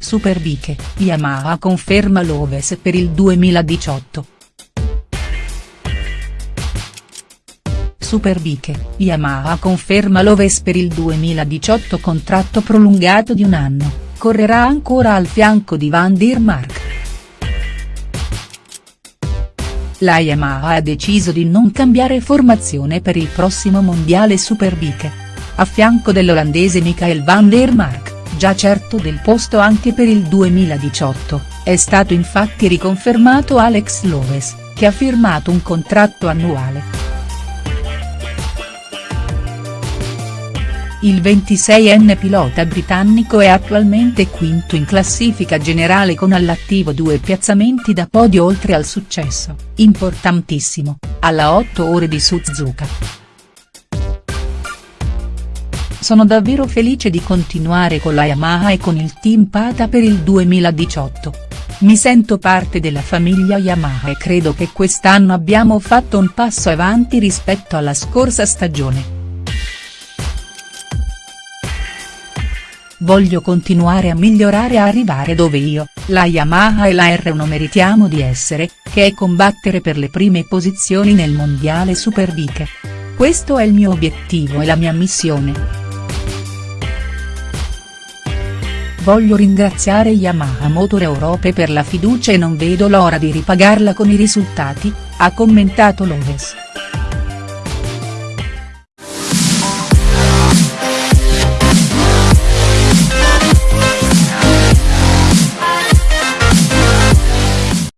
Superbike, Yamaha conferma Loves per il 2018. Superbike, Yamaha conferma Loves per il 2018 contratto prolungato di un anno, correrà ancora al fianco di Van der Mark. La Yamaha ha deciso di non cambiare formazione per il prossimo mondiale Superbike. A fianco dell'olandese Michael van der Mark, già certo del posto anche per il 2018, è stato infatti riconfermato Alex Loves, che ha firmato un contratto annuale. Il 26enne pilota britannico è attualmente quinto in classifica generale con all'attivo due piazzamenti da podio oltre al successo, importantissimo, alla 8 ore di Suzuka. Sono davvero felice di continuare con la Yamaha e con il team Pata per il 2018. Mi sento parte della famiglia Yamaha e credo che quest'anno abbiamo fatto un passo avanti rispetto alla scorsa stagione. Voglio continuare a migliorare e arrivare dove io, la Yamaha e la R1 meritiamo di essere, che è combattere per le prime posizioni nel mondiale Superbike. Questo è il mio obiettivo e la mia missione. Voglio ringraziare Yamaha Motor Europe per la fiducia e non vedo l'ora di ripagarla con i risultati, ha commentato Loves.